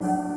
you.